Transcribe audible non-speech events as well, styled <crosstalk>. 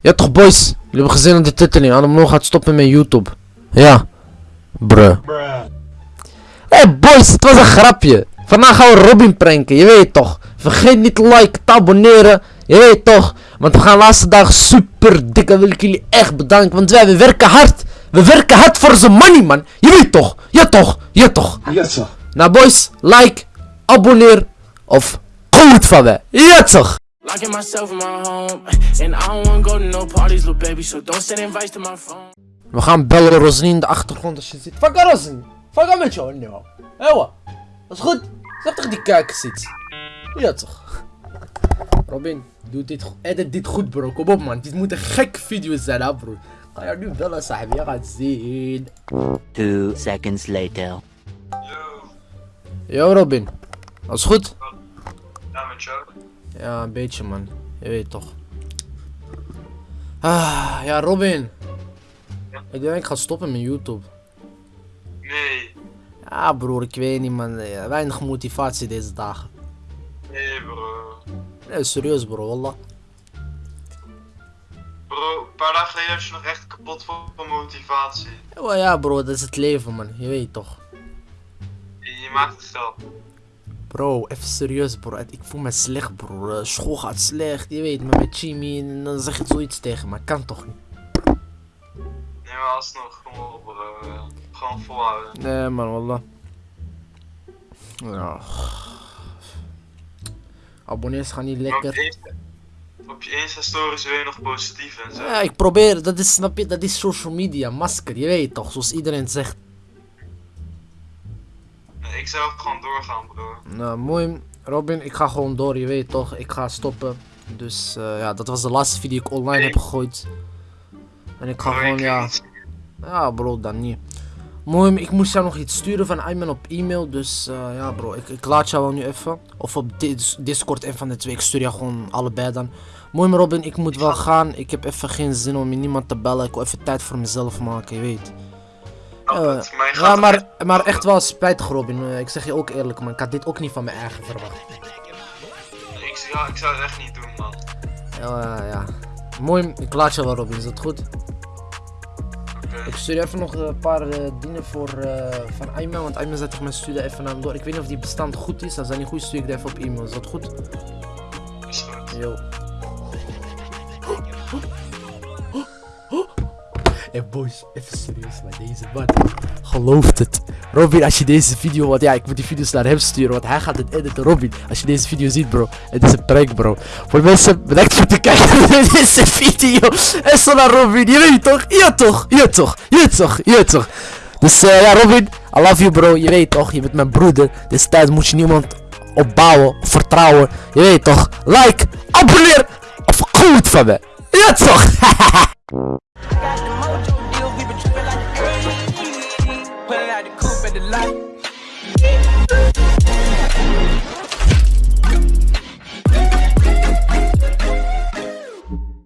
Ja toch boys, jullie hebben gezien aan de titeling. Adem gaat stoppen met YouTube. Ja. Bruh. Hé hey boys, het was een grapje. Vandaag gaan we Robin pranken, je weet toch. Vergeet niet te liken, te abonneren. Je weet toch. Want we gaan de laatste dagen super dik en wil ik jullie echt bedanken. Want wij we werken hard. We werken hard voor zijn money man. Je weet toch. Ja toch. Ja toch. Ja, zo. Nou boys, like, abonneer of goed van mij. Ja toch. Locking myself in my home, and I don't wanna go to no parties, little baby. So don't send invites to my phone. We gaan bellen Rosalie in de achtergrond als je ziet. Fuck Rosalie. Fuck met jou nu. Hé wat? Dat is goed. Zeg toch die kijkers iets. Ja toch. Robin, doe dit goed. Edit dit goed bro. Kom op man. Dit moet een gek video zijn hè bro. Ga je nu bellen sahibi. Je gaat zien. Two seconds later. Yo Robin. Alles goed? Ja, een beetje man. Je weet toch. Ah, ja Robin. Ik denk ik ga stoppen met YouTube. Nee. Ja broer, ik weet niet man. Weinig motivatie deze dagen. Nee, bro. Nee, serieus bro, wallah. Bro, een paar dagen geleden was je nog echt kapot van motivatie. Ja, ja bro, dat is het leven man. Je weet toch. Je, je maakt het zelf. Bro, even serieus bro. Ik voel me slecht bro. School gaat slecht, je weet, maar met Jimmy en dan zeg je zoiets tegen me. Kan toch niet? Nee, maar alsnog, kom op bro. Gewoon volhouden. Nee man, wallah. Ja. Abonnees gaan niet lekker. je Insta- op je Insta-stories wil je nog positief en zo. Ja, ik probeer, dat is, snap je, dat is social media, masker, je weet toch, zoals iedereen zegt. Ik zou gewoon doorgaan, bro. Nou, mooi, Robin, ik ga gewoon door, je weet toch, ik ga stoppen. Dus eh, ja, dat was de laatste video die ik online heb gegooid. En ik ga gewoon, ja, ja bro, dan niet. Mooi, ik moest jou nog iets sturen van Ayman op e-mail, dus eh, ja bro, ik, ik laat jou wel nu even. Of op dis Discord, een van de twee, ik stuur jou gewoon allebei dan. Mooi maar Robin, ik moet wel gaan, ik heb even geen zin om met niemand te bellen, ik wil even tijd voor mezelf maken, je weet. Oh, Eh, Ja, toch maar, echt- maar echt wel spijtig Robin, Eh, ik zeg je ook eerlijk man, ik had dit ook niet van mijn eigen verwacht. Ik, ja, ik zou het echt niet doen, man. Ja, ja. Mooi, ik laat je wel Robin, is dat goed? Ik stuur even nog een paar eh, dingen voor eh, van Ayman, want Ayman zei tegen mij stuur dat even naar hem door. Ik weet niet of die bestand goed is, als dat niet goed is stuur ik dat even op e-mail, is dat goed? Is goed. Yo. Boys, even serieus met deze man. Gelooft het. Robin, als je deze video, want ja, ik moet die video's naar hem sturen, want hij gaat het editen. Robin, als je deze video ziet, bro, het is een prank, bro. Voor mensen, bedankt voor het kijken naar <laughs> deze video. En zo naar Robin, je weet toch? Ja toch? Ja toch? Ja toch? Ja toch? Dus eh, ja, Robin, I love you, bro. Je weet toch? Je bent mijn broeder. Deze tijd moet je niemand opbouwen, vertrouwen. Je weet toch? Like, abonneer of goed van me. Ja toch? <laughs>